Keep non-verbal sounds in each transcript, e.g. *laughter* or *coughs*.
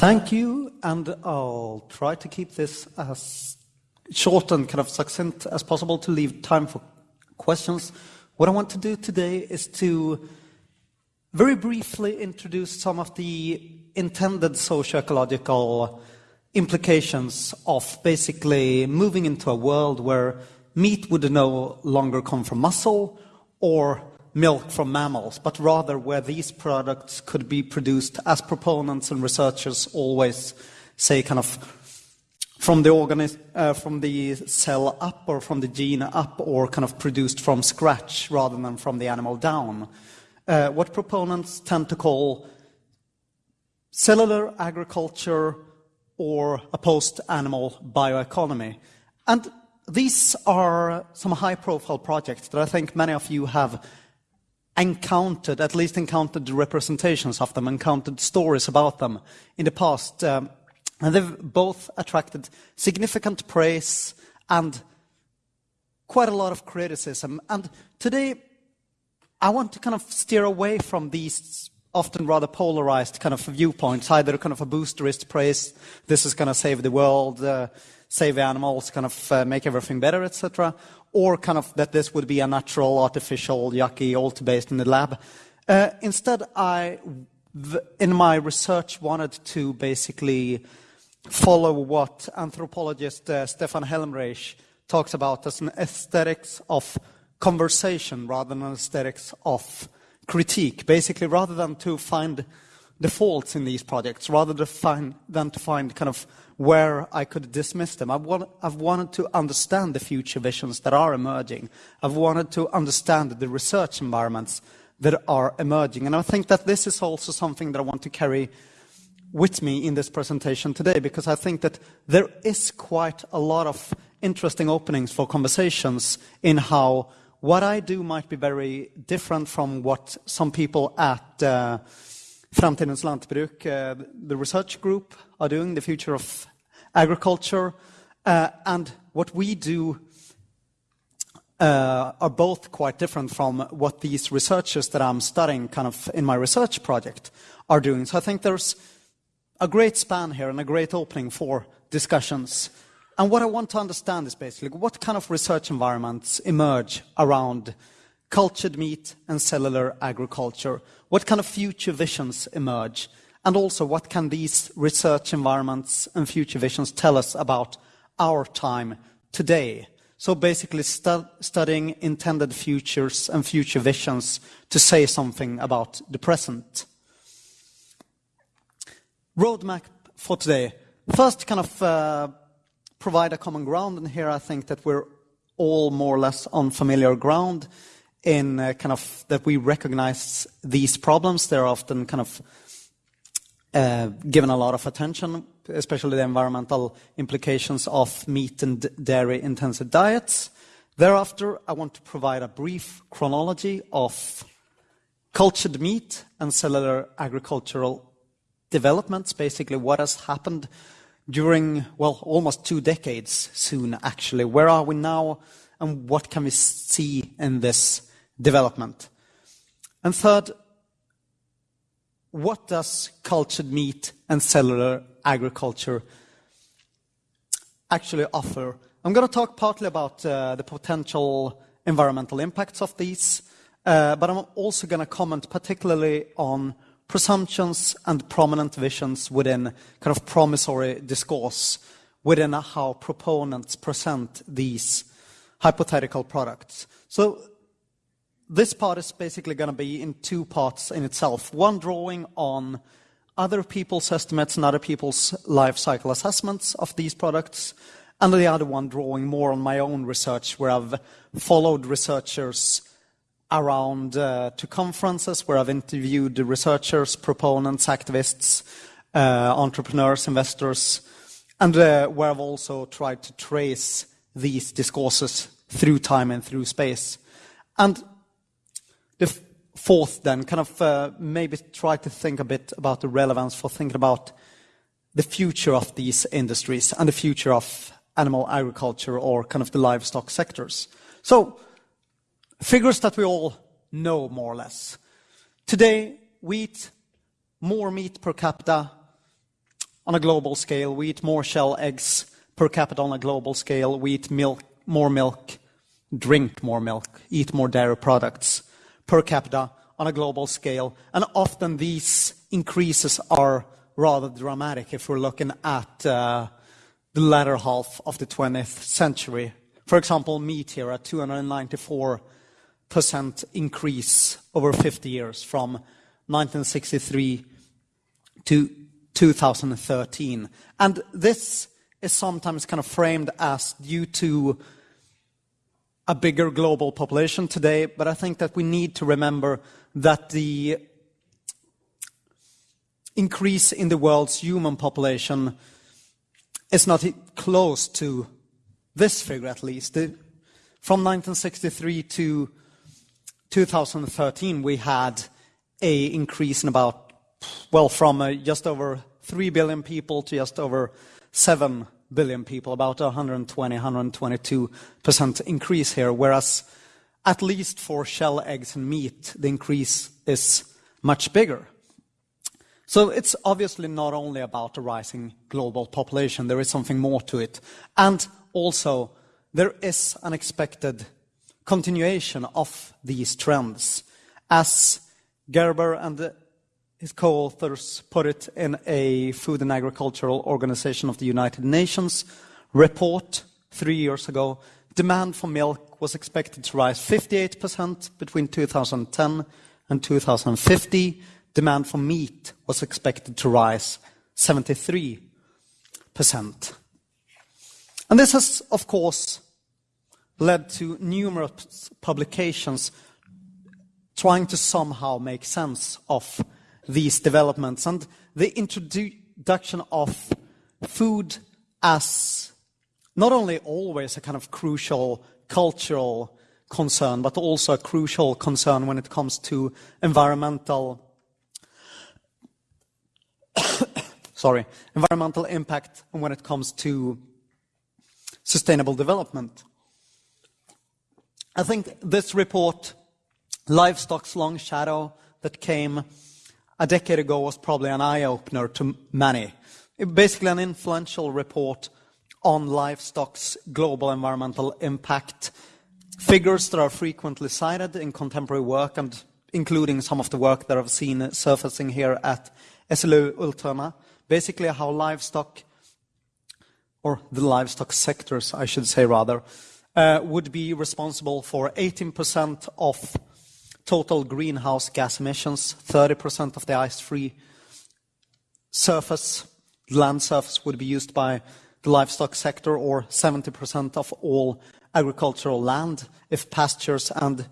Thank you, and I'll try to keep this as short and kind of succinct as possible to leave time for questions. What I want to do today is to very briefly introduce some of the intended socio-ecological implications of basically moving into a world where meat would no longer come from muscle or milk from mammals, but rather where these products could be produced as proponents and researchers always say kind of from the organism, uh, from the cell up or from the gene up or kind of produced from scratch rather than from the animal down. Uh, what proponents tend to call cellular agriculture or a post-animal bioeconomy. And these are some high-profile projects that I think many of you have encountered, at least encountered the representations of them, encountered stories about them in the past. Um, and they've both attracted significant praise and quite a lot of criticism. And today, I want to kind of steer away from these often rather polarized kind of viewpoints, either kind of a boosterist praise, this is going to save the world, uh, save animals, kind of uh, make everything better, etc., or kind of that this would be a natural, artificial, yucky, alt-based in the lab. Uh, instead, I, in my research, wanted to basically follow what anthropologist uh, Stefan Helmreich talks about as an aesthetics of conversation rather than an aesthetics of critique. Basically, rather than to find the faults in these projects, rather than, find, than to find kind of where I could dismiss them. I've, want, I've wanted to understand the future visions that are emerging. I've wanted to understand the research environments that are emerging. And I think that this is also something that I want to carry with me in this presentation today, because I think that there is quite a lot of interesting openings for conversations in how what I do might be very different from what some people at uh, Framtidens Lantbruk, uh, the research group, are doing, the future of agriculture, uh, and what we do uh, are both quite different from what these researchers that I'm studying kind of in my research project are doing. So I think there's a great span here and a great opening for discussions. And what I want to understand is basically what kind of research environments emerge around cultured meat and cellular agriculture? What kind of future visions emerge? And also, what can these research environments and future visions tell us about our time today? So basically, stu studying intended futures and future visions to say something about the present. Roadmap for today. First, kind of uh, provide a common ground, and here I think that we're all more or less on familiar ground in uh, kind of that we recognize these problems. They're often kind of uh, given a lot of attention, especially the environmental implications of meat and dairy intensive diets. Thereafter, I want to provide a brief chronology of cultured meat and cellular agricultural developments, basically what has happened during, well, almost two decades soon, actually. Where are we now, and what can we see in this development. And third, what does cultured meat and cellular agriculture actually offer? I'm going to talk partly about uh, the potential environmental impacts of these, uh, but I'm also going to comment particularly on presumptions and prominent visions within kind of promissory discourse within how proponents present these hypothetical products. So this part is basically going to be in two parts in itself. One drawing on other people's estimates and other people's life cycle assessments of these products, and the other one drawing more on my own research, where I've followed researchers around uh, to conferences, where I've interviewed researchers, proponents, activists, uh, entrepreneurs, investors, and uh, where I've also tried to trace these discourses through time and through space. And the fourth, then, kind of uh, maybe try to think a bit about the relevance for thinking about the future of these industries and the future of animal agriculture or kind of the livestock sectors. So, figures that we all know more or less. Today, we eat more meat per capita on a global scale. We eat more shell eggs per capita on a global scale. We eat milk, more milk, drink more milk, eat more dairy products per capita on a global scale. And often these increases are rather dramatic if we're looking at uh, the latter half of the 20th century. For example, meat here at 294% increase over 50 years from 1963 to 2013. And this is sometimes kind of framed as due to a bigger global population today, but I think that we need to remember that the increase in the world's human population is not close to this figure, at least. From 1963 to 2013, we had a increase in about, well, from uh, just over 3 billion people to just over 7 billion people, about 120, 122% increase here, whereas at least for shell, eggs, and meat, the increase is much bigger. So it's obviously not only about a rising global population, there is something more to it. And also, there is an expected continuation of these trends. As Gerber and his co-authors put it in a Food and Agricultural Organization of the United Nations report three years ago, demand for milk was expected to rise 58% between 2010 and 2050. Demand for meat was expected to rise 73%. And this has, of course, led to numerous publications trying to somehow make sense of these developments. And the introduction of food as not only always a kind of crucial cultural concern, but also a crucial concern when it comes to environmental *coughs* sorry, environmental impact and when it comes to sustainable development. I think this report, Livestock's Long Shadow, that came a decade ago was probably an eye-opener to many. Basically an influential report on livestock's global environmental impact. Figures that are frequently cited in contemporary work and including some of the work that I've seen surfacing here at SLU Ultuna. Basically how livestock, or the livestock sectors, I should say rather, uh, would be responsible for 18% of total greenhouse gas emissions, 30% of the ice-free surface, land surface would be used by the livestock sector, or 70% of all agricultural land, if pastures and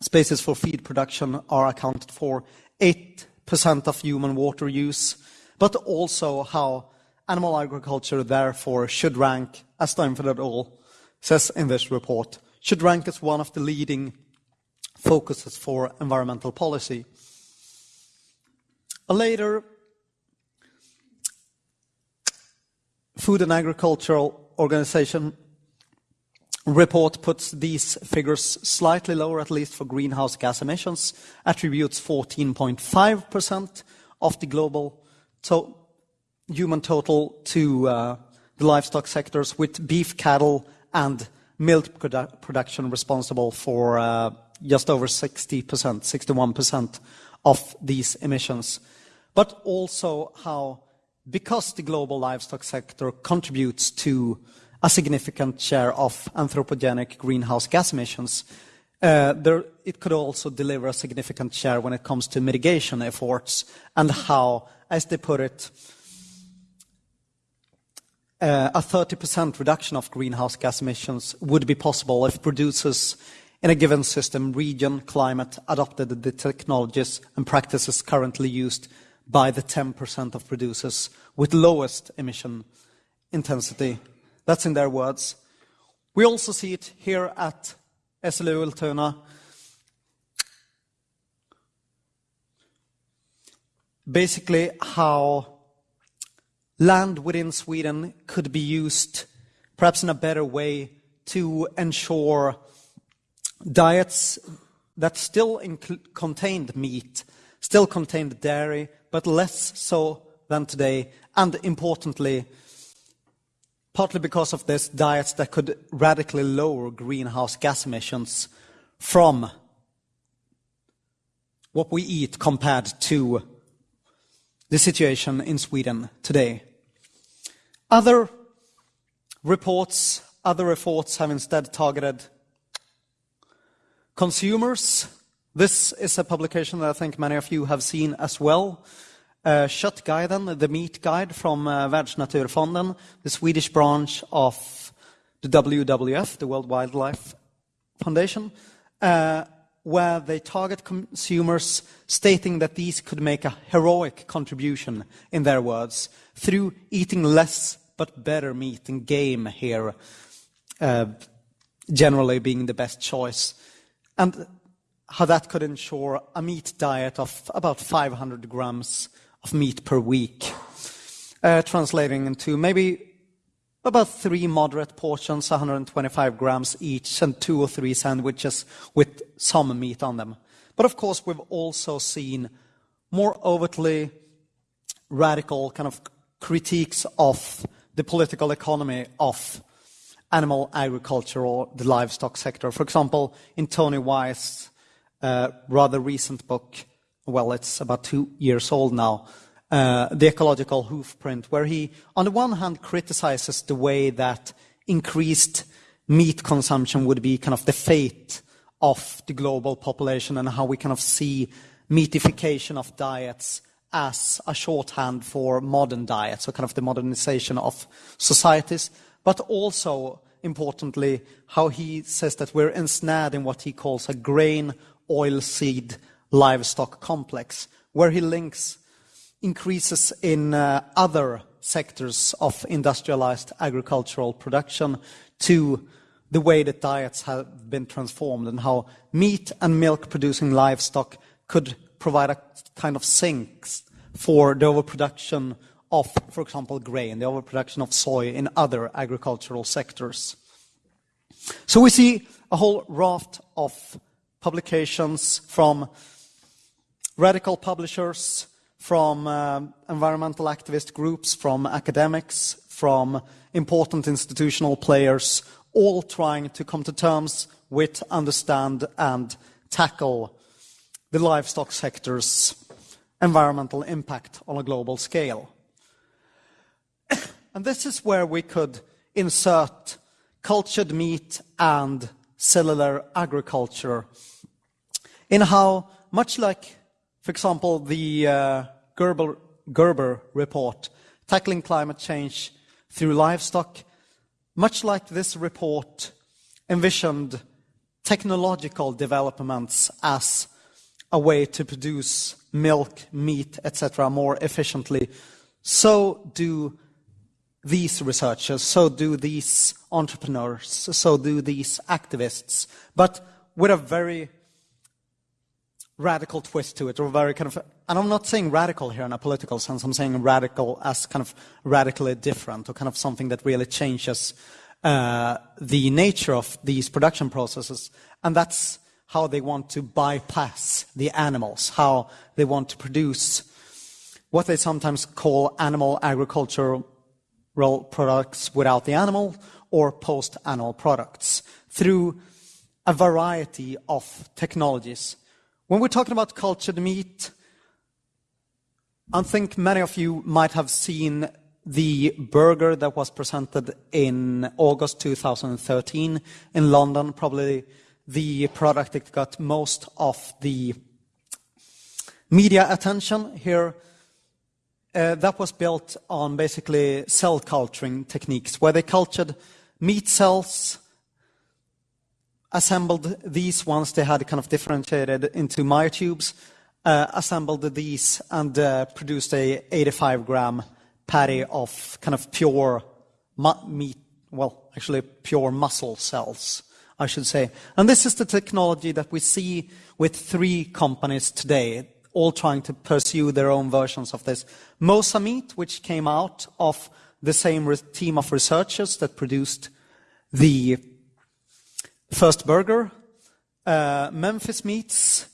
spaces for feed production are accounted for, 8% of human water use, but also how animal agriculture therefore should rank, as Steinfeld et al. says in this report, should rank as one of the leading focuses for environmental policy. A later Food and Agricultural Organization report puts these figures slightly lower, at least for greenhouse gas emissions, attributes 14.5% of the global to human total to uh, the livestock sectors, with beef, cattle, and milk produ production responsible for uh, just over 60%, 61% of these emissions. But also how, because the global livestock sector contributes to a significant share of anthropogenic greenhouse gas emissions, uh, there, it could also deliver a significant share when it comes to mitigation efforts and how, as they put it, uh, a 30% reduction of greenhouse gas emissions would be possible if producers in a given system, region, climate, adopted the technologies and practices currently used by the 10% of producers with lowest emission intensity. That's in their words. We also see it here at SLU Ultuna. Basically, how land within Sweden could be used perhaps in a better way to ensure diets that still contained meat, still contained dairy, but less so than today, and importantly, partly because of this, diets that could radically lower greenhouse gas emissions from what we eat compared to the situation in Sweden today. Other reports, other efforts have instead targeted consumers. This is a publication that I think many of you have seen as well. Uh, Köttguiden, the meat guide from uh, Världsnaturfonden, the Swedish branch of the WWF, the World Wildlife Foundation, uh, where they target consumers stating that these could make a heroic contribution, in their words, through eating less but better meat and game here, uh, generally being the best choice. And how that could ensure a meat diet of about 500 grams of meat per week, uh, translating into maybe about three moderate portions, 125 grams each, and two or three sandwiches with some meat on them. But of course, we've also seen more overtly radical kind of critiques of the political economy of animal agriculture or the livestock sector. For example, in Tony Weis's uh, rather recent book, well, it's about two years old now, uh, The Ecological Hoofprint, where he, on the one hand, criticizes the way that increased meat consumption would be kind of the fate of the global population and how we kind of see meatification of diets as a shorthand for modern diets, so kind of the modernization of societies, but also, importantly, how he says that we're ensnared in what he calls a grain oilseed livestock complex, where he links increases in uh, other sectors of industrialized agricultural production to the way that diets have been transformed and how meat and milk producing livestock could provide a kind of sinks for the overproduction of, for example, grain, the overproduction of soy in other agricultural sectors. So we see a whole raft of publications from radical publishers, from uh, environmental activist groups, from academics, from important institutional players, all trying to come to terms with, understand, and tackle the livestock sector's environmental impact on a global scale. And this is where we could insert cultured meat and cellular agriculture in how, much like, for example, the uh, Gerber, Gerber report, Tackling Climate Change Through Livestock, much like this report envisioned technological developments as a way to produce milk, meat, etc., more efficiently, so do these researchers, so do these entrepreneurs, so do these activists, but with a very radical twist to it, or very kind of, and I'm not saying radical here in a political sense, I'm saying radical as kind of radically different, or kind of something that really changes uh, the nature of these production processes. And that's how they want to bypass the animals, how they want to produce what they sometimes call animal agricultural products without the animal or post-animal products through a variety of technologies. When we're talking about cultured meat, I think many of you might have seen the burger that was presented in August 2013 in London, probably the product that got most of the media attention here. Uh, that was built on basically cell culturing techniques, where they cultured meat cells assembled these ones, they had kind of differentiated into myotubes, uh, assembled these and uh, produced a 85 gram patty of kind of pure meat, well, actually pure muscle cells, I should say. And this is the technology that we see with three companies today, all trying to pursue their own versions of this. Mosa Meat, which came out of the same team of researchers that produced the first burger, uh, Memphis Meats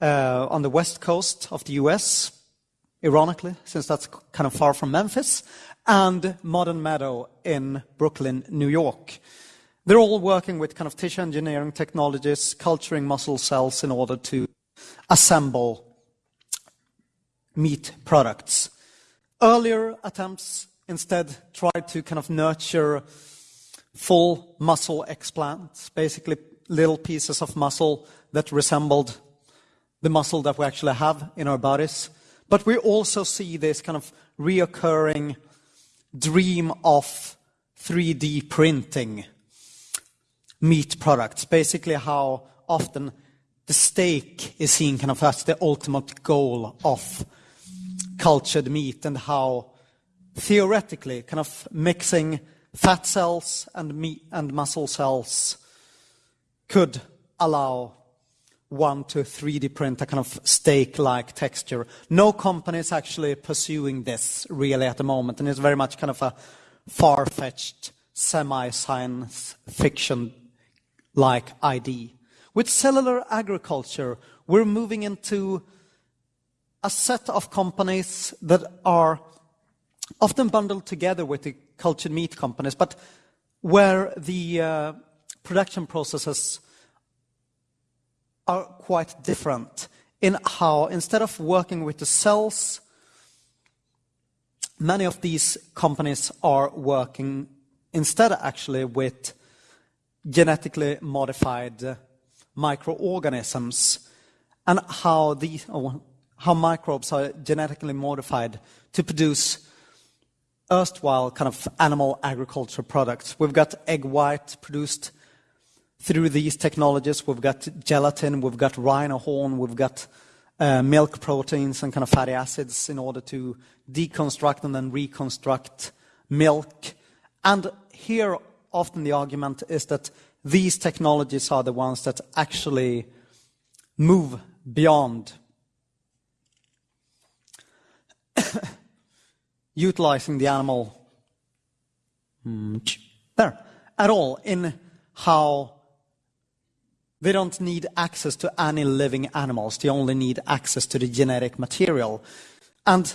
uh, on the west coast of the US, ironically, since that's kind of far from Memphis, and Modern Meadow in Brooklyn, New York. They're all working with kind of tissue engineering technologies, culturing muscle cells in order to assemble meat products. Earlier attempts instead tried to kind of nurture full muscle explants, basically little pieces of muscle that resembled the muscle that we actually have in our bodies. But we also see this kind of reoccurring dream of 3D printing meat products. Basically, how often the steak is seen kind of as the ultimate goal of cultured meat, and how theoretically, kind of mixing fat cells and meat and muscle cells could allow one to 3D print a kind of steak-like texture. No company is actually pursuing this really at the moment, and it's very much kind of a far-fetched semi-science fiction-like idea. With cellular agriculture, we're moving into a set of companies that are often bundled together with the cultured meat companies, but where the uh, production processes are quite different in how, instead of working with the cells, many of these companies are working instead actually with genetically modified microorganisms and how these oh, how microbes are genetically modified to produce erstwhile kind of animal agriculture products. We've got egg white produced through these technologies. We've got gelatin, we've got rhino horn, we've got uh, milk proteins and kind of fatty acids in order to deconstruct and then reconstruct milk. And here, often the argument is that these technologies are the ones that actually move beyond *coughs* utilizing the animal hmm, there at all in how they don't need access to any living animals. They only need access to the genetic material. And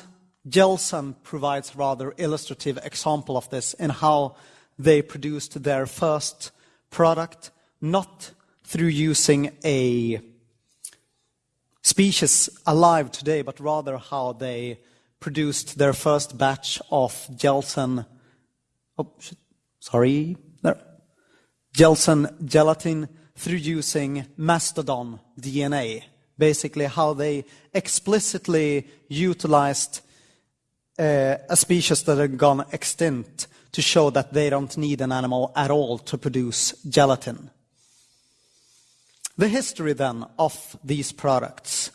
Gelzen provides rather illustrative example of this in how they produced their first product, not through using a species alive today, but rather how they produced their first batch of Gelzen, oh, sorry, there, Gelzen gelatin through using mastodon DNA. Basically, how they explicitly utilized uh, a species that had gone extinct to show that they don't need an animal at all to produce gelatin. The history then of these products.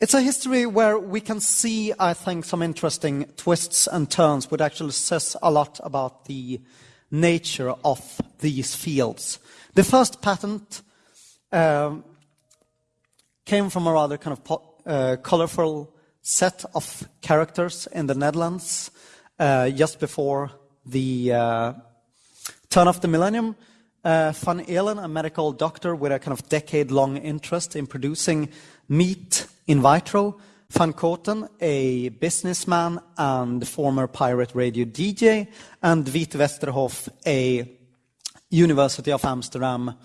It's a history where we can see, I think, some interesting twists and turns, which actually says a lot about the nature of these fields. The first patent um, came from a rather kind of uh, colorful set of characters in the Netherlands uh, just before the uh, turn of the millennium. Uh, Van Eelen, a medical doctor with a kind of decade-long interest in producing meat in vitro. Van Kooten, a businessman and former pirate radio DJ. And Wiete Westerhof, a University of Amsterdam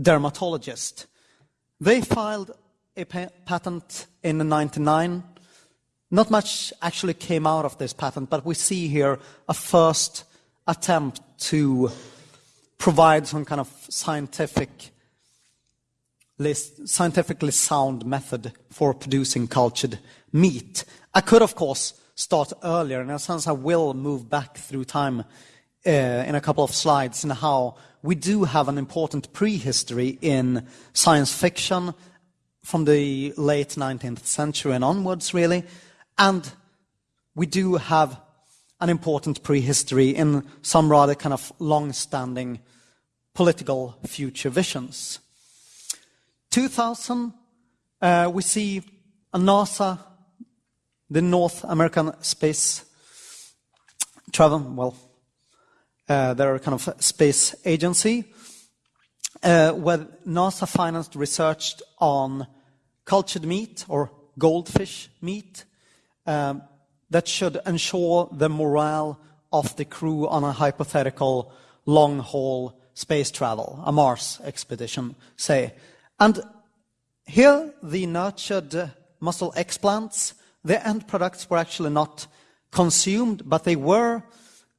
dermatologist. They filed a patent in 99. Not much actually came out of this patent, but we see here a first attempt to provide some kind of scientific scientifically sound method for producing cultured meat. I could, of course, start earlier, and in a sense I will move back through time uh, in a couple of slides in how we do have an important prehistory in science fiction from the late 19th century and onwards, really. And we do have an important prehistory in some rather kind of long-standing political future visions. 2000, uh, we see a NASA, the North American Space Travel, well, uh, their kind of space agency, uh, where NASA financed research on cultured meat or goldfish meat um, that should ensure the morale of the crew on a hypothetical long haul space travel, a Mars expedition, say. And here, the nurtured muscle explants, the end products were actually not consumed, but they were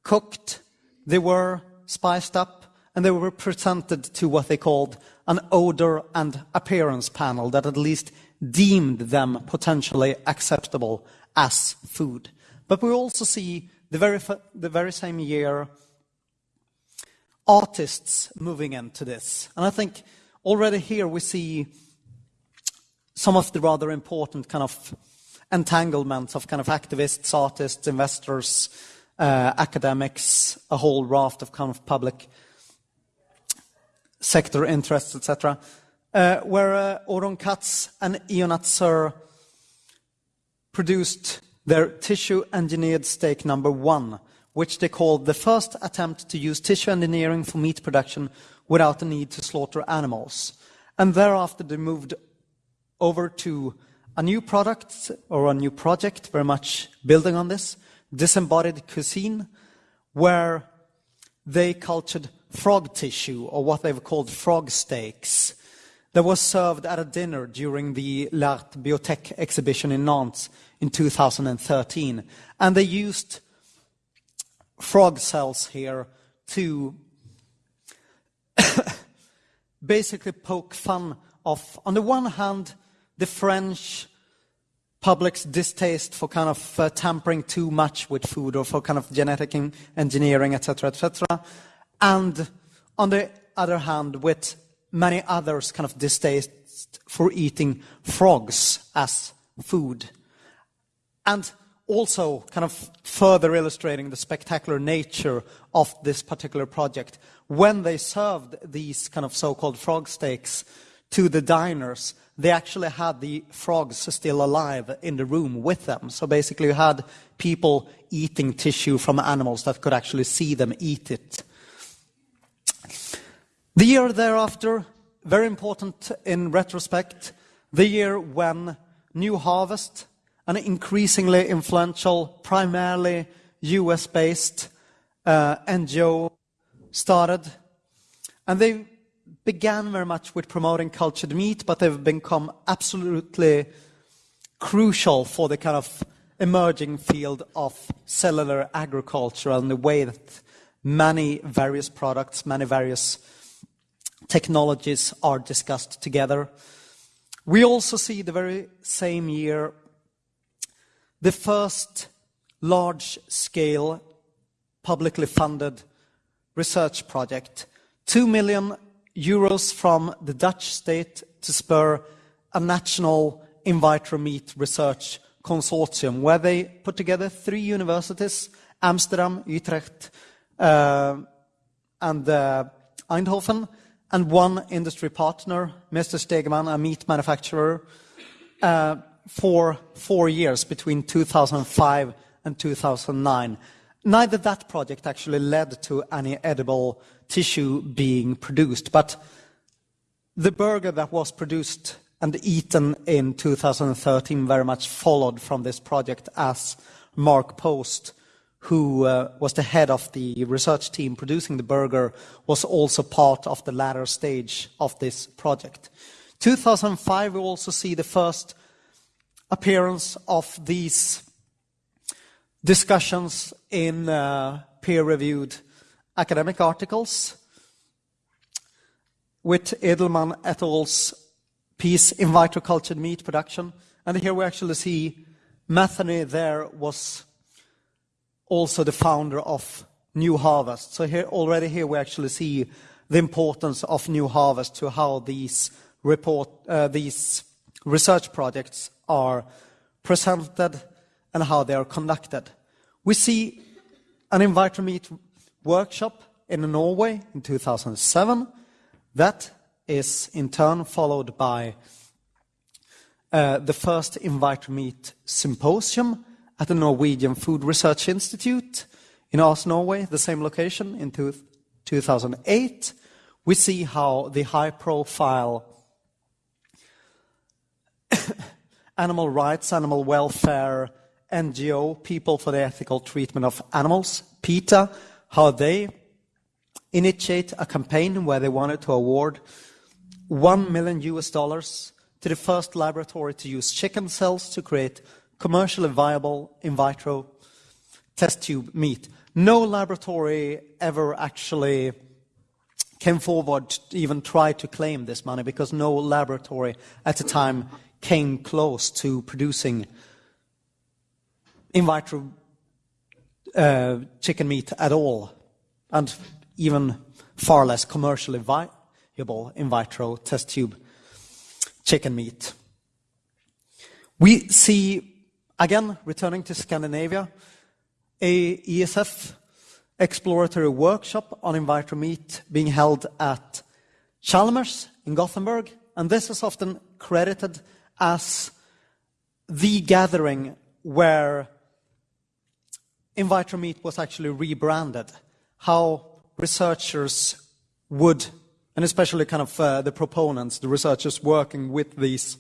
cooked, they were spiced up, and they were presented to what they called an odor and appearance panel that at least deemed them potentially acceptable as food. But we also see the very, the very same year artists moving into this. And I think already here we see some of the rather important kind of entanglements of kind of activists, artists, investors, uh, academics, a whole raft of kind of public sector interests, etc. Uh, where uh, Oron Catts and Ionat Zurr produced their tissue engineered steak number one, which they called the first attempt to use tissue engineering for meat production without the need to slaughter animals. And thereafter they moved over to a new product or a new project, very much building on this, disembodied cuisine, where they cultured frog tissue, or what they've called frog steaks, that was served at a dinner during the L'Art Biotech exhibition in Nantes in 2013. And they used frog cells here to *coughs* basically poke fun of, on the one hand, the French public's distaste for kind of uh, tampering too much with food or for kind of genetic engineering, etc., etc., and on the other hand, with many others kind of distaste for eating frogs as food. And also kind of further illustrating the spectacular nature of this particular project. When they served these kind of so-called frog steaks to the diners, they actually had the frogs still alive in the room with them. So basically you had people eating tissue from animals that could actually see them eat it. The year thereafter, very important in retrospect, the year when New Harvest, an increasingly influential, primarily US-based uh, NGO started. And they began very much with promoting cultured meat, but they've become absolutely crucial for the kind of emerging field of cellular agriculture and the way that many various products, many various technologies are discussed together. We also see the very same year the first large-scale publicly funded research project, 2 million euros from the Dutch state to spur a national in vitro meat research consortium where they put together three universities, Amsterdam, Utrecht, uh, and uh, Eindhoven, and one industry partner, Mr. Stegeman, a meat manufacturer, uh, for four years between 2005 and 2009. Neither that project actually led to any edible tissue being produced, but the burger that was produced and eaten in 2013 very much followed from this project as Mark Post, who uh, was the head of the research team producing the burger, was also part of the latter stage of this project. 2005, we also see the first appearance of these discussions in uh, peer-reviewed academic articles with Edelman et al.'s piece, In Vitro Cultured Meat Production. And here we actually see Matheny there was also the founder of New Harvest. So here, already here we actually see the importance of New Harvest to how these report, uh, these research projects are presented and how they are conducted. We see an in vitro meat workshop in Norway in 2007. That is in turn followed by uh, the first in vitro meat symposium at the Norwegian Food Research Institute in Oslo, Norway, the same location in two, 2008. We see how the high profile *coughs* animal rights, animal welfare NGO, People for the Ethical Treatment of Animals, PETA, how they initiate a campaign where they wanted to award 1 million US dollars to the first laboratory to use chicken cells to create commercially viable in vitro test tube meat. No laboratory ever actually came forward to even try to claim this money because no laboratory at the time came close to producing in vitro uh, chicken meat at all, and even far less commercially viable in vitro test tube chicken meat. We see, again, returning to Scandinavia, a ESF exploratory workshop on in vitro meat being held at Chalmers in Gothenburg, and this is often credited as the gathering where in vitro meat was actually rebranded. How researchers would and especially kind of uh, the proponents, the researchers working with these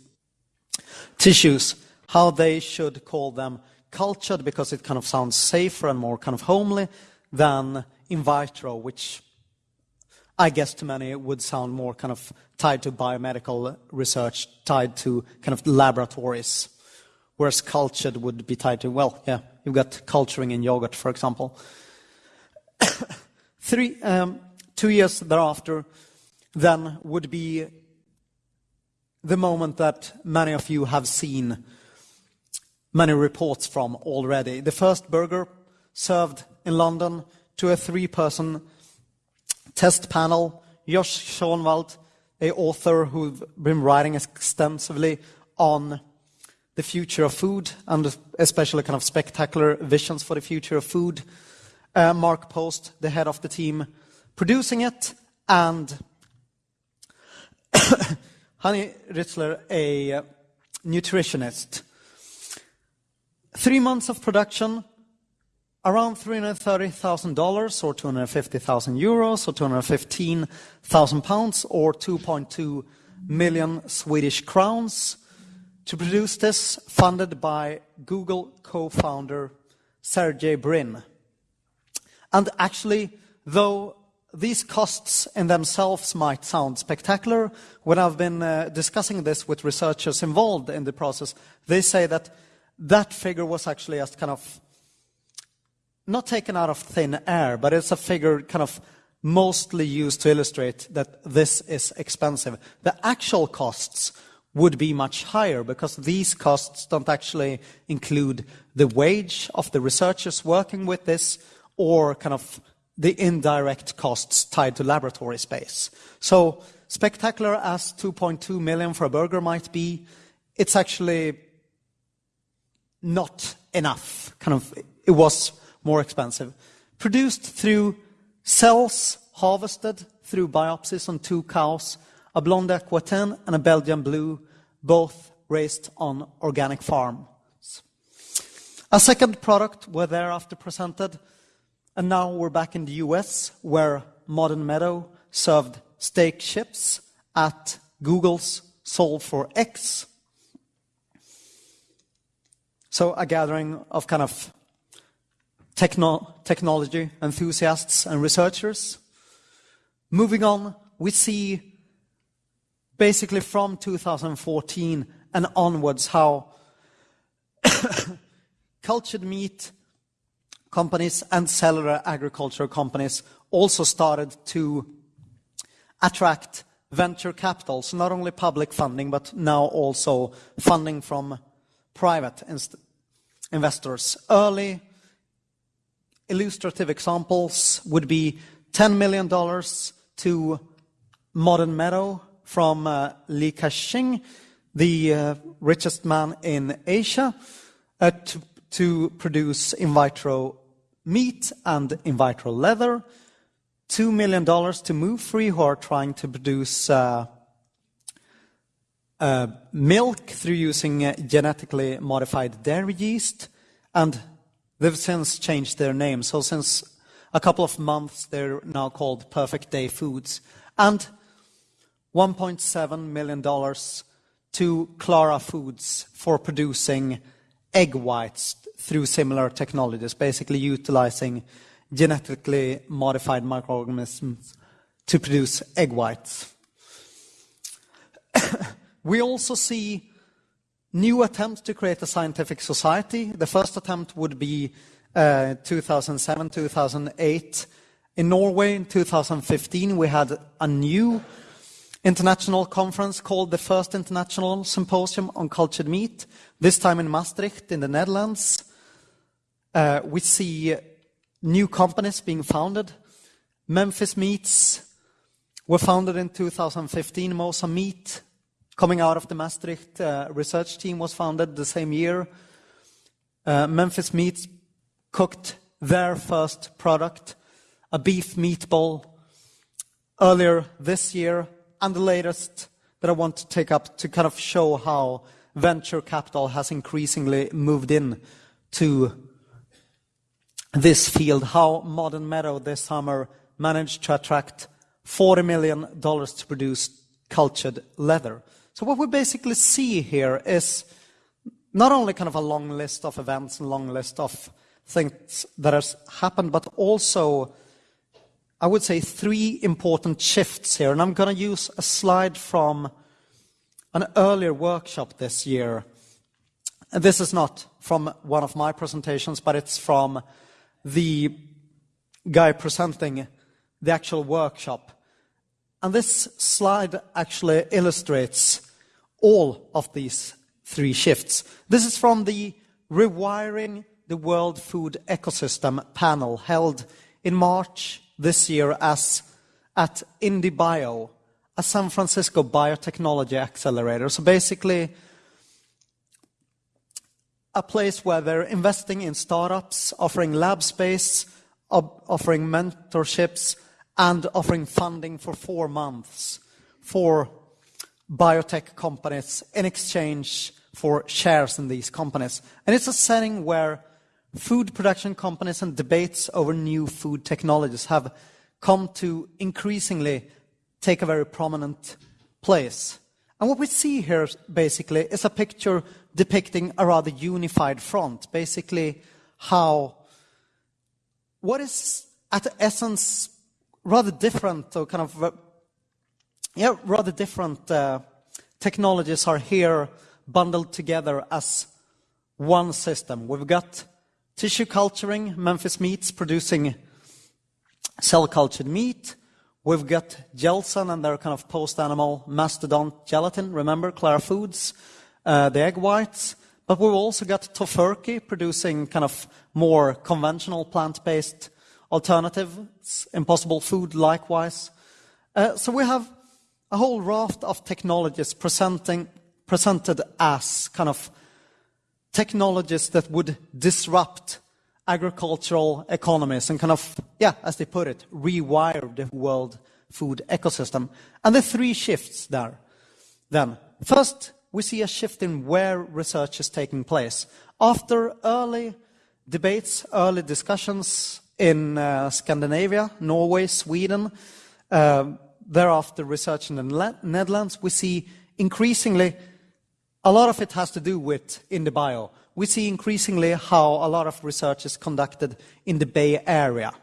tissues, how they should call them cultured because it kind of sounds safer and more kind of homely than in vitro, which I guess to many would sound more kind of tied to biomedical research, tied to kind of laboratories, whereas cultured would be tied to, well, yeah, you've got culturing in yogurt, for example. *coughs* Three, um, two years thereafter, then would be the moment that many of you have seen many reports from already. The first burger served in London to a three-person test panel. Josh Schonwald, a author who's been writing extensively on the future of food and especially kind of spectacular visions for the future of food. Uh, Mark Post, the head of the team producing it, and *coughs* Hanni Rützler, a nutritionist. Three months of production, around $330,000 or 250,000 euros or 215,000 pounds or 2.2 million Swedish crowns to produce this, funded by Google co-founder Sergey Brin. And actually, though these costs in themselves might sound spectacular. When I've been uh, discussing this with researchers involved in the process, they say that that figure was actually just kind of not taken out of thin air, but it's a figure kind of mostly used to illustrate that this is expensive. The actual costs would be much higher because these costs don't actually include the wage of the researchers working with this or kind of the indirect costs tied to laboratory space. So spectacular as 2.2 million for a burger might be, it's actually not enough. Kind of, it was more expensive. Produced through cells harvested through biopsies on two cows, a blonde Aquitaine and a Belgian blue, both raised on organic farms. A second product were thereafter presented and now we're back in the US where Modern Meadow served steak chips at Google's Solve for X. So a gathering of kind of techno technology enthusiasts and researchers. Moving on, we see basically from 2014 and onwards how *coughs* cultured meat companies and cellular agriculture companies also started to attract venture capital. So not only public funding, but now also funding from private investors. Early illustrative examples would be $10 million to Modern Meadow from uh, Li Ka-shing, the uh, richest man in Asia, uh, to, to produce in vitro meat and in vitro leather, $2 million to Muufri, who are trying to produce uh, uh, milk through using uh, genetically modified dairy yeast, and they've since changed their name. So since a couple of months, they're now called Perfect Day Foods. And $1.7 million to Clara Foods for producing egg whites through similar technologies, basically utilizing genetically modified microorganisms to produce egg whites. *coughs* we also see new attempts to create a scientific society. The first attempt would be uh, 2007, 2008. In Norway in 2015, we had a new international conference called the First International Symposium on Cultured Meat, this time in Maastricht in the Netherlands. Uh, we see new companies being founded. Memphis Meats were founded in 2015. Mosa Meat, coming out of the Maastricht uh, research team, was founded the same year. Uh, Memphis Meats cooked their first product, a beef meatball, earlier this year, and the latest that I want to take up to kind of show how venture capital has increasingly moved in to this field, how Modern Meadow this summer managed to attract $40 million to produce cultured leather. So what we basically see here is not only kind of a long list of events and long list of things that has happened, but also, I would say, three important shifts here. And I'm going to use a slide from an earlier workshop this year. And this is not from one of my presentations, but it's from the guy presenting the actual workshop. And this slide actually illustrates all of these three shifts. This is from the Rewiring the World Food Ecosystem panel held in March this year as at IndieBio, a San Francisco biotechnology accelerator. So basically, a place where they're investing in startups, offering lab space, offering mentorships, and offering funding for four months for biotech companies in exchange for shares in these companies. And it's a setting where food production companies and debates over new food technologies have come to increasingly take a very prominent place. And what we see here basically is a picture depicting a rather unified front, basically how what is at the essence rather different or kind of yeah rather different uh, technologies are here bundled together as one system. We've got tissue culturing, Memphis Meats producing cell cultured meat. We've got Gelzen and their kind of post-animal mastodon gelatin. Remember Clara Foods, uh, the egg whites. But we've also got Tofurky producing kind of more conventional plant-based alternatives, impossible food likewise. Uh, so we have a whole raft of technologies presenting, presented as kind of technologies that would disrupt agricultural economies and kind of, yeah, as they put it, rewire the world food ecosystem. And the three shifts there. Then, first, we see a shift in where research is taking place. After early debates, early discussions in uh, Scandinavia, Norway, Sweden, uh, thereafter research in the Netherlands, we see increasingly a lot of it has to do with IndieBio. we see increasingly how a lot of research is conducted in the Bay Area,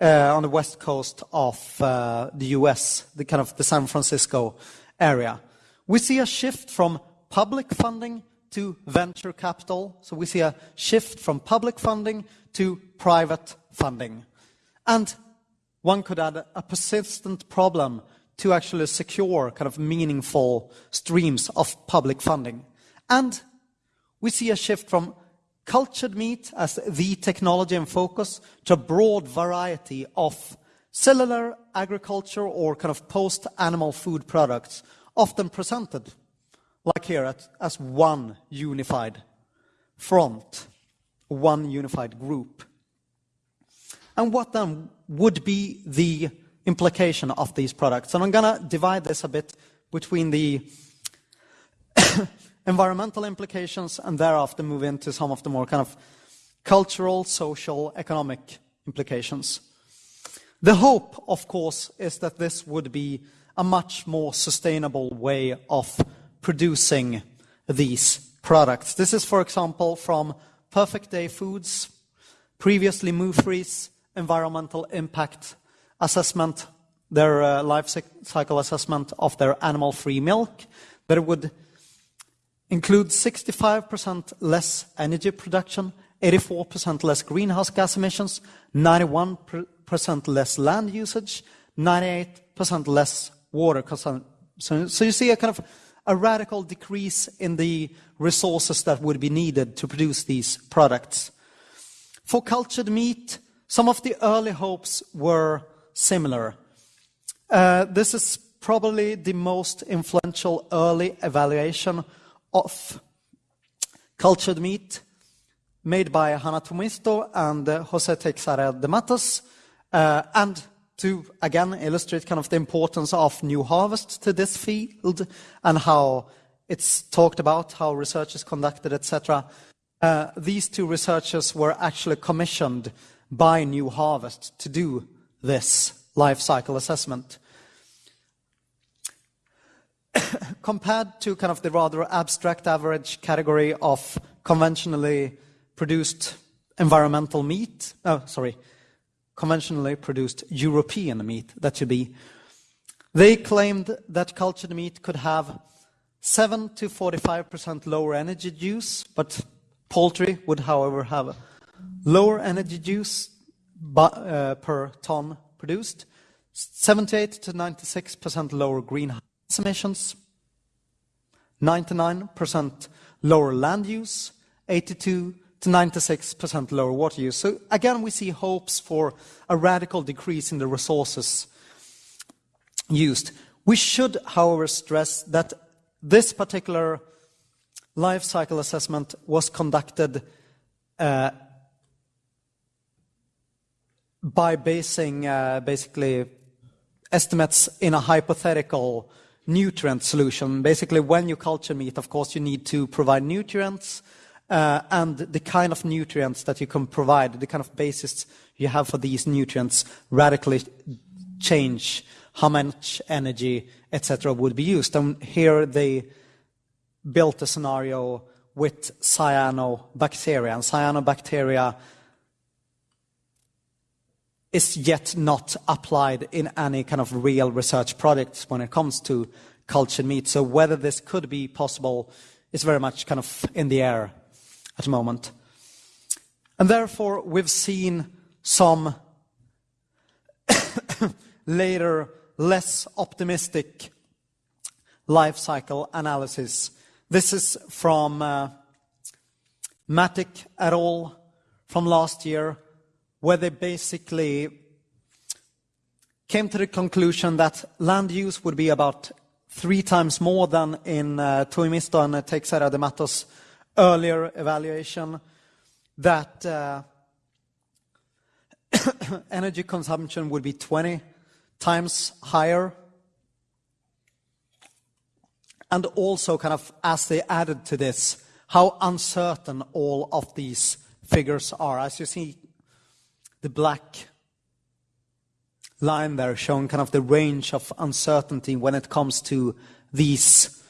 uh, on the west coast of uh, the US, the kind of the San Francisco area. We see a shift from public funding to venture capital. So we see a shift from public funding to private funding. And one could add a persistent problem to actually secure kind of meaningful streams of public funding. And we see a shift from cultured meat as the technology and focus to a broad variety of cellular agriculture or kind of post-animal food products, often presented, like here, as one unified front, one unified group. And what then would be the implication of these products? And I'm going to divide this a bit between the *coughs* environmental implications, and thereafter move into some of the more kind of cultural, social, economic implications. The hope, of course, is that this would be a much more sustainable way of producing these products. This is, for example, from Perfect Day Foods, previously Muufri's environmental impact assessment, their uh, life cycle assessment of their animal-free milk, that it would include 65% less energy production, 84% less greenhouse gas emissions, 91% less land usage, 98% less water consumption. So, so you see a kind of a radical decrease in the resources that would be needed to produce these products. For cultured meat, some of the early hopes were similar. Uh, this is probably the most influential early evaluation of cultured meat made by Hanna Tuomisto and uh, Jose Teixeira de Mattos, uh, and to again illustrate kind of the importance of New Harvest to this field and how it's talked about, how research is conducted, etc. Uh, these two researchers were actually commissioned by New Harvest to do this life cycle assessment. *coughs* Compared to kind of the rather abstract average category of conventionally produced environmental meat, oh, sorry, conventionally produced European meat, that should be. They claimed that cultured meat could have 7 to 45% lower energy use, but poultry would, however, have lower energy use per ton produced, 78 to 96% lower greenhouse emissions, 99% lower land use, 82 to 96% lower water use. So again, we see hopes for a radical decrease in the resources used. We should, however, stress that this particular life cycle assessment was conducted uh, by basing uh, basically estimates in a hypothetical nutrient solution. Basically, when you culture meat, of course, you need to provide nutrients, uh, and the kind of nutrients that you can provide, the kind of basis you have for these nutrients radically change how much energy, etc., would be used. And here they built a scenario with cyanobacteria. And cyanobacteria is yet not applied in any kind of real research projects when it comes to cultured meat. So whether this could be possible is very much kind of in the air at the moment. And therefore, we've seen some *coughs* later, less optimistic life cycle analysis. This is from uh, Mattick et al. from last year, where they basically came to the conclusion that land use would be about three times more than in uh, Tuomisto and Teixeira de Mattos earlier evaluation that uh, *coughs* energy consumption would be 20 times higher. And also kind of as they added to this, how uncertain all of these figures are. As you see, the black line there showing kind of the range of uncertainty when it comes to these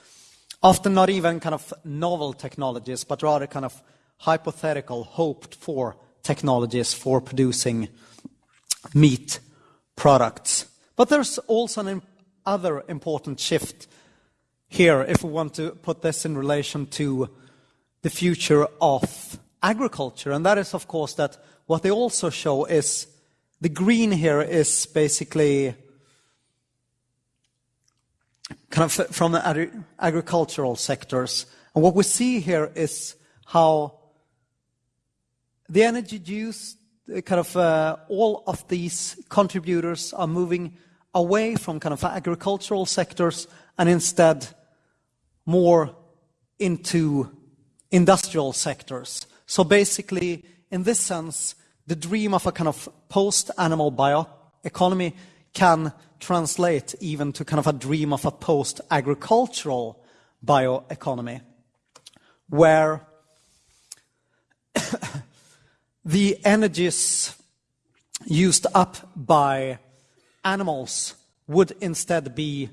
often not even kind of novel technologies, but rather kind of hypothetical, hoped for technologies for producing meat products. But there's also an other important shift here if we want to put this in relation to the future of agriculture. And that is, of course, that what they also show is the green here is basically kind of from the agricultural sectors. And what we see here is how the energy use, kind of uh, all of these contributors are moving away from kind of agricultural sectors and instead more into industrial sectors. So basically, in this sense, the dream of a kind of post-animal bioeconomy can translate even to kind of a dream of a post-agricultural bioeconomy, where *coughs* the energies used up by animals would instead be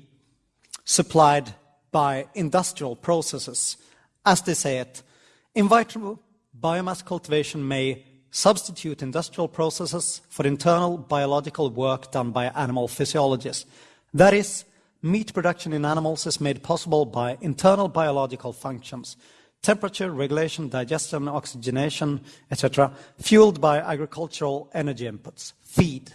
supplied by industrial processes. as they say it, vitro biomass cultivation may substitute industrial processes for internal biological work done by animal physiologists. That is, meat production in animals is made possible by internal biological functions, temperature regulation, digestion, oxygenation, etc., fueled by agricultural energy inputs, feed.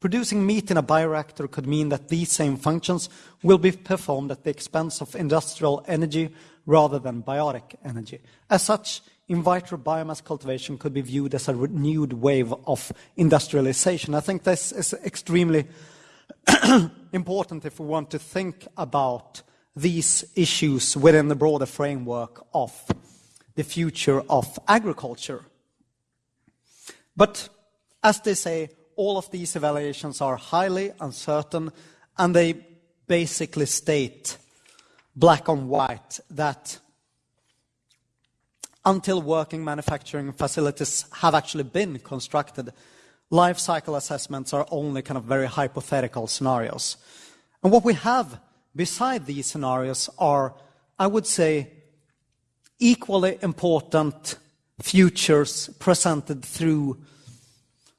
Producing meat in a bioreactor could mean that these same functions will be performed at the expense of industrial energy rather than biotic energy. As such, in vitro biomass cultivation could be viewed as a renewed wave of industrialization. I think this is extremely *coughs* important if we want to think about these issues within the broader framework of the future of agriculture. But as they say, all of these evaluations are highly uncertain and they basically state black on white that until working manufacturing facilities have actually been constructed, life cycle assessments are only kind of very hypothetical scenarios. And what we have beside these scenarios are, I would say, equally important futures presented through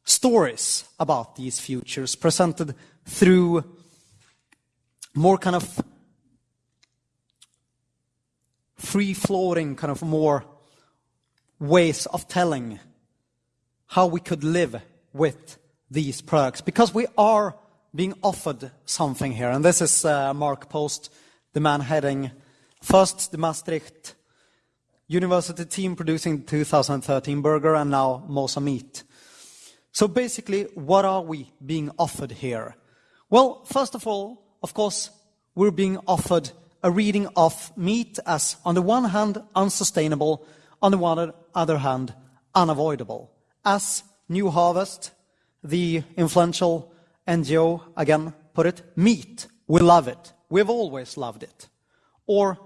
stories about these futures, presented through more kind of free floating, kind of more ways of telling how we could live with these products. Because we are being offered something here. And this is uh, Mark Post, the man heading first the Maastricht University team producing 2013 burger and now Mosa Meat. So basically, what are we being offered here? Well, first of all, of course, we're being offered a reading of meat as, on the one hand, unsustainable, on the other hand, unavoidable. As New Harvest, the influential NGO, again, put it, meat, we love it. We've always loved it. Or,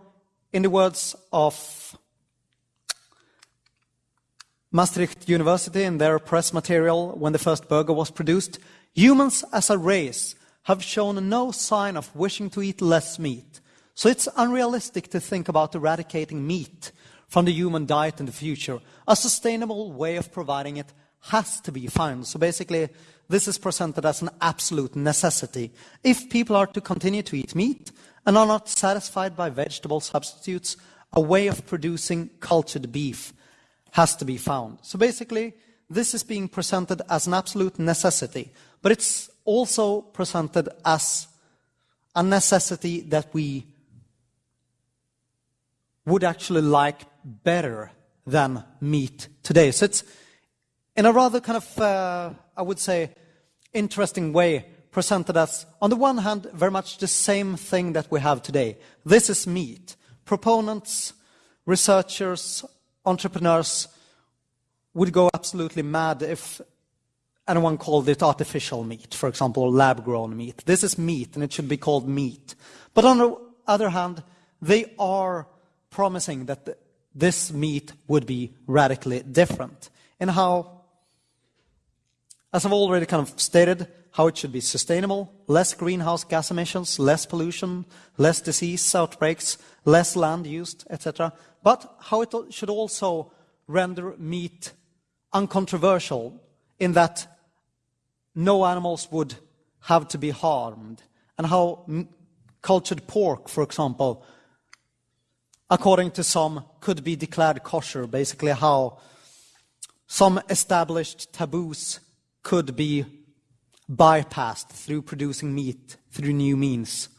in the words of Maastricht University in their press material when the first burger was produced, humans as a race have shown no sign of wishing to eat less meat. So it's unrealistic to think about eradicating meat from the human diet in the future. A sustainable way of providing it has to be found. So basically, this is presented as an absolute necessity. If people are to continue to eat meat and are not satisfied by vegetable substitutes, a way of producing cultured beef has to be found. So basically, this is being presented as an absolute necessity, but it's also presented as a necessity that we would actually like better than meat today. So it's in a rather kind of, uh, I would say, interesting way presented as, on the one hand, very much the same thing that we have today. This is meat. Proponents, researchers, entrepreneurs would go absolutely mad if anyone called it artificial meat, for example, lab grown meat. This is meat and it should be called meat. But on the other hand, they are promising that this meat would be radically different And how, as I've already kind of stated, how it should be sustainable, less greenhouse gas emissions, less pollution, less disease outbreaks, less land used, etc. But how it should also render meat uncontroversial in that no animals would have to be harmed, and how cultured pork, for example, according to some, could be declared kosher, basically how some established taboos could be bypassed through producing meat through new means.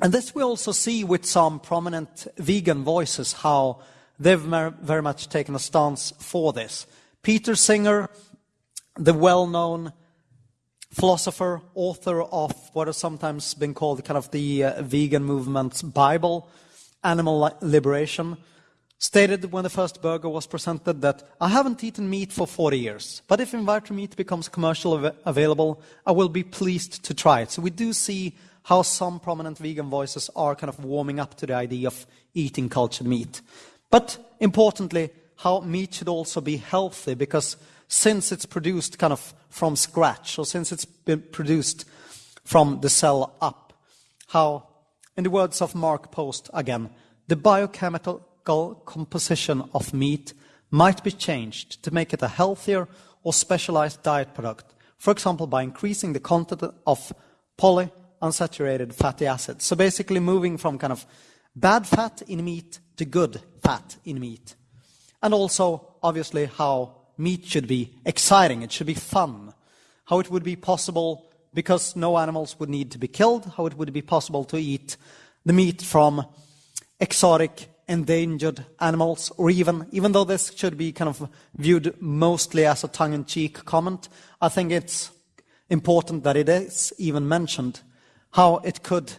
And this we also see with some prominent vegan voices, how they've very much taken a stance for this. Peter Singer, the well-known philosopher, author of what has sometimes been called kind of the uh, vegan movement's Bible, Animal Liberation, stated when the first burger was presented that I haven't eaten meat for 40 years, but if vitro meat becomes commercially av available, I will be pleased to try it. So we do see how some prominent vegan voices are kind of warming up to the idea of eating cultured meat. But importantly, how meat should also be healthy because since it's produced kind of from scratch, or since it's been produced from the cell up. How, in the words of Mark Post again, the biochemical composition of meat might be changed to make it a healthier or specialized diet product, for example, by increasing the content of polyunsaturated fatty acids. So basically moving from kind of bad fat in meat to good fat in meat. And also, obviously, how meat should be exciting, it should be fun, how it would be possible, because no animals would need to be killed, how it would be possible to eat the meat from exotic endangered animals, or even, even though this should be kind of viewed mostly as a tongue-in-cheek comment, I think it's important that it is even mentioned how it could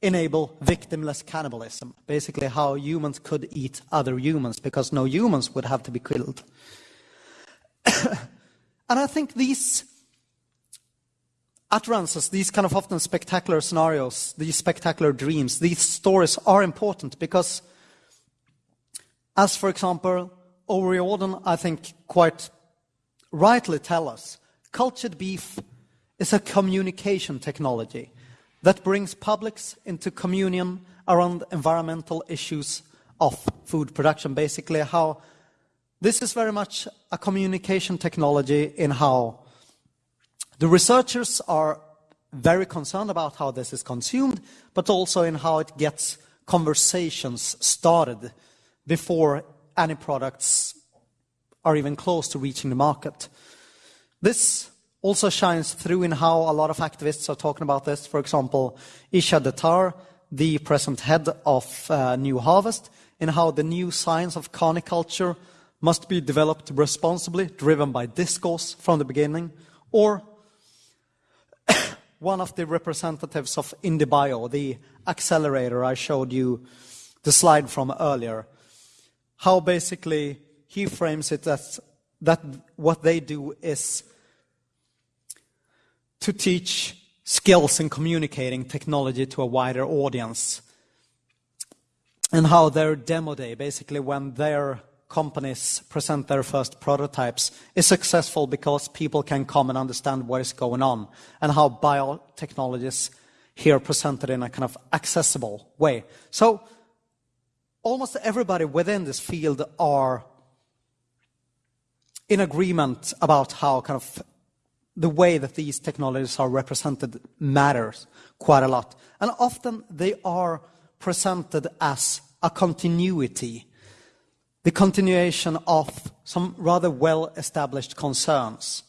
enable victimless cannibalism. Basically, how humans could eat other humans because no humans would have to be killed. *coughs* and I think these utterances, these kind of often spectacular scenarios, these spectacular dreams, these stories are important because, as for example, O'Riordan, I think, quite rightly tell us, cultured beef is a communication technology that brings publics into communion around environmental issues of food production. Basically, how this is very much a communication technology in how the researchers are very concerned about how this is consumed, but also in how it gets conversations started before any products are even close to reaching the market. This also shines through in how a lot of activists are talking about this. For example, Isha Datar, the present head of uh, New Harvest, in how the new science of carniculture must be developed responsibly, driven by discourse from the beginning, or *coughs* one of the representatives of IndieBio, the accelerator I showed you the slide from earlier, how basically he frames it as that what they do is to teach skills in communicating technology to a wider audience. And how their demo day, basically when their companies present their first prototypes, is successful because people can come and understand what is going on, and how biotechnologies here presented in a kind of accessible way. So almost everybody within this field are in agreement about how kind of the way that these technologies are represented matters quite a lot. And often they are presented as a continuity, the continuation of some rather well established concerns.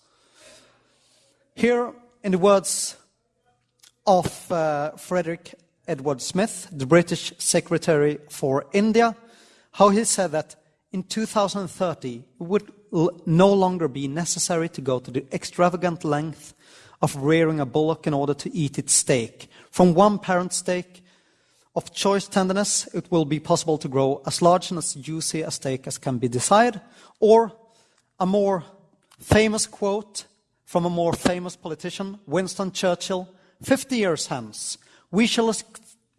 Here, in the words of uh, Frederick Edward Smith, the British Secretary for India, how he said that in 2030 it would no longer be necessary to go to the extravagant length of rearing a bullock in order to eat its steak. From one parent steak of choice tenderness, it will be possible to grow as large and as juicy a steak as can be desired. Or a more famous quote from a more famous politician, Winston Churchill, 50 years hence, we shall es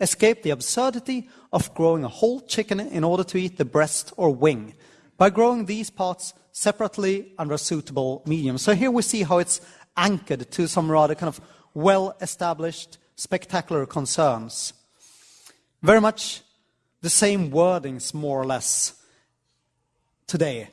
escape the absurdity of growing a whole chicken in order to eat the breast or wing. By growing these parts separately under a suitable medium. So here we see how it's anchored to some rather kind of well-established, spectacular concerns. Very much the same wordings, more or less, today.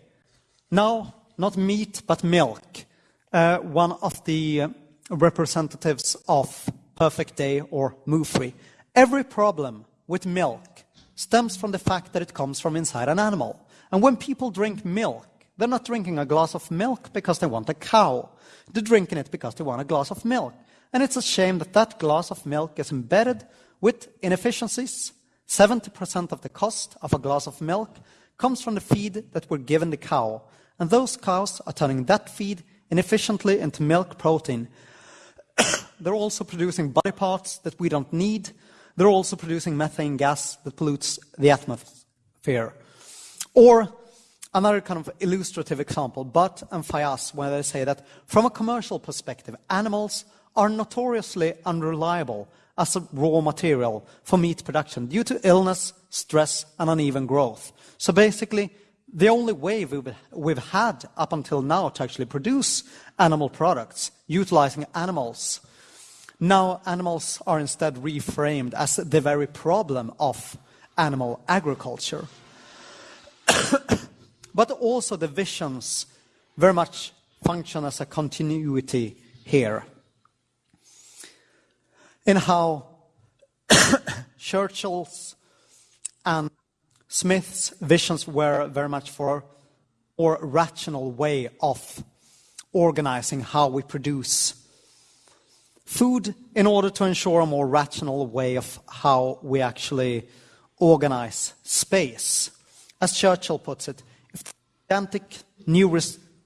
Now, not meat, but milk. Uh, one of the representatives of Perfect Day or Muufri. Every problem with milk stems from the fact that it comes from inside an animal. And when people drink milk, they're not drinking a glass of milk because they want a cow. They're drinking it because they want a glass of milk. And it's a shame that that glass of milk is embedded with inefficiencies. 70% of the cost of a glass of milk comes from the feed that we're given the cow. And those cows are turning that feed inefficiently into milk protein. *coughs* They're also producing body parts that we don't need. They're also producing methane gas that pollutes the atmosphere. Or Another kind of illustrative example, Bhat and Fayaz, where they say that from a commercial perspective, animals are notoriously unreliable as a raw material for meat production due to illness, stress, and uneven growth. So basically, the only way we've, had up until now to actually produce animal products, utilizing animals, now animals are instead reframed as the very problem of animal agriculture. *coughs* but also the visions very much function as a continuity here in how *coughs* Churchill's and Smith's visions were very much for or rational way of organizing how we produce food in order to ensure a more rational way of how we actually organize space. As Churchill puts it, if gigantic new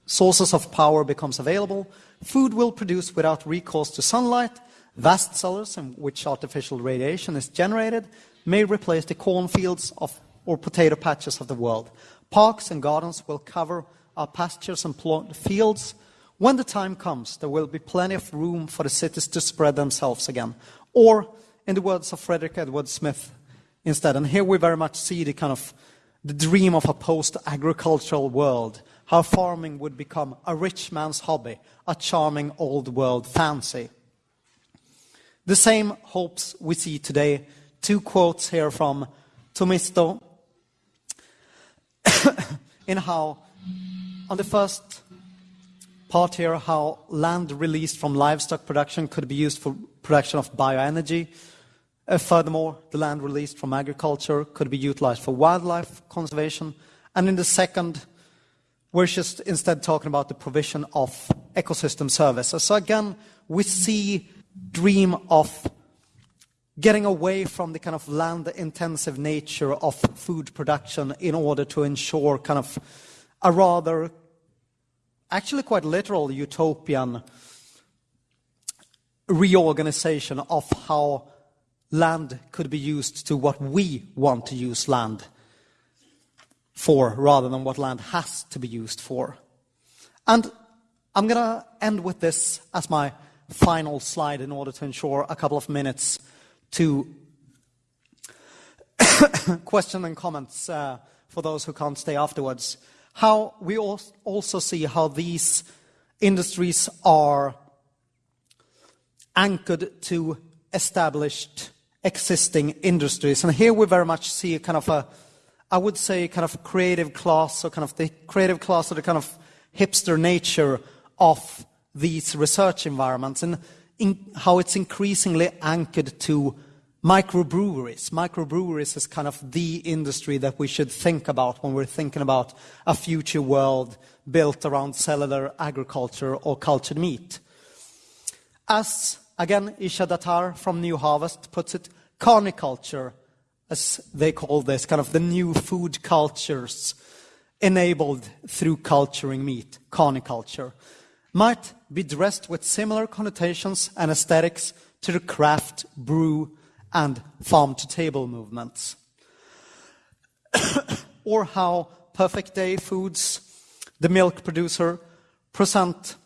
sources of power becomes available, food will produce without recourse to sunlight, vast cellars in which artificial radiation is generated may replace the cornfields of or potato patches of the world. Parks and gardens will cover our pastures and fields. When the time comes, there will be plenty of room for the cities to spread themselves again. Or, in the words of Frederick Edward Smith, instead, and here we very much see the kind of the dream of a post-agricultural world, how farming would become a rich man's hobby, a charming old world fancy. The same hopes we see today. Two quotes here from Tuomisto *coughs* in how, on the first part here, how land released from livestock production could be used for production of bioenergy. Uh, furthermore, the land released from agriculture could be utilized for wildlife conservation. And in the second, we're just instead talking about the provision of ecosystem services. So again, we see dream of getting away from the kind of land intensive nature of food production in order to ensure kind of a rather actually quite literal utopian reorganization of how land could be used to what we want to use land for rather than what land has to be used for. And I'm going to end with this as my final slide in order to ensure a couple of minutes to *coughs* question and comments uh, for those who can't stay afterwards. How we also see how these industries are anchored to established existing industries. And here we very much see a kind of a, I would say, kind of creative class, or kind of the creative class, or the kind of hipster nature of these research environments, and in how it's increasingly anchored to microbreweries. Microbreweries is kind of the industry that we should think about when we're thinking about a future world built around cellular agriculture or cultured meat. As, again, Isha Datar from New Harvest puts it, carniculture, as they call this, kind of the new food cultures enabled through culturing meat, carniculture, might be dressed with similar connotations and aesthetics to the craft, brew, and farm to table movements. *coughs* or how Perfect Day Foods, the milk producer, present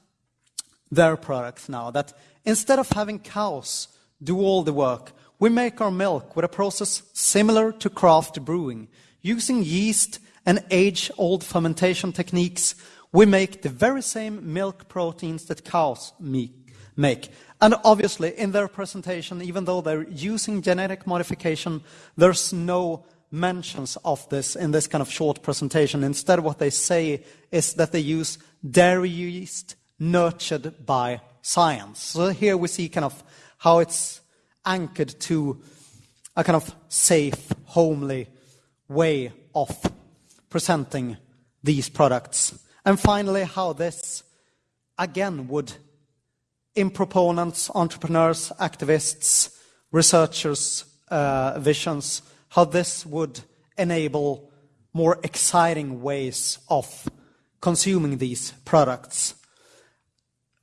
their products now. That instead of having cows do all the work, we make our milk with a process similar to craft brewing. Using yeast and age old fermentation techniques, we make the very same milk proteins that cows make. And obviously, in their presentation, even though they're using genetic modification, there's no mentions of this in this kind of short presentation. Instead, what they say is that they use dairy yeast nurtured by science. So here we see kind of how it's anchored to a kind of safe, homely way of presenting these products. And finally, how this, again, would in proponents, entrepreneurs, activists, researchers' uh, visions, how this would enable more exciting ways of consuming these products.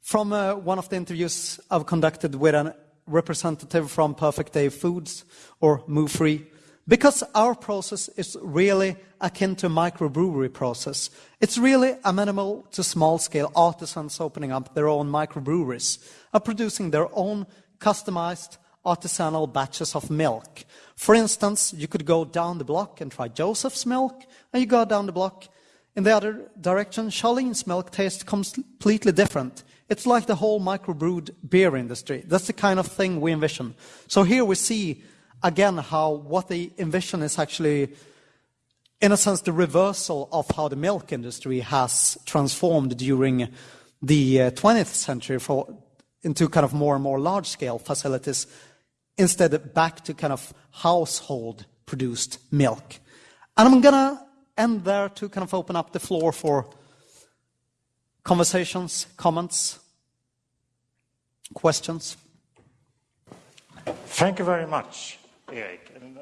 From uh, one of the interviews I've conducted with a representative from Perfect Day Foods, or Muufri, because our process is really akin to microbrewery process. It's really amenable to small-scale artisans opening up their own microbreweries, are producing their own customized artisanal batches of milk. For instance, you could go down the block and try Joseph's milk, and you go down the block in the other direction, Charlene's milk tastes completely different. It's like the whole microbrewed beer industry. That's the kind of thing we envision. So here we see again, how what they envision is actually, in a sense, the reversal of how the milk industry has transformed during the uh, 20th century for, into kind of more and more large-scale facilities, instead back to kind of household-produced milk. And I'm gonna end there to kind of open up the floor for conversations, comments, questions. Thank you very much, Erik. En,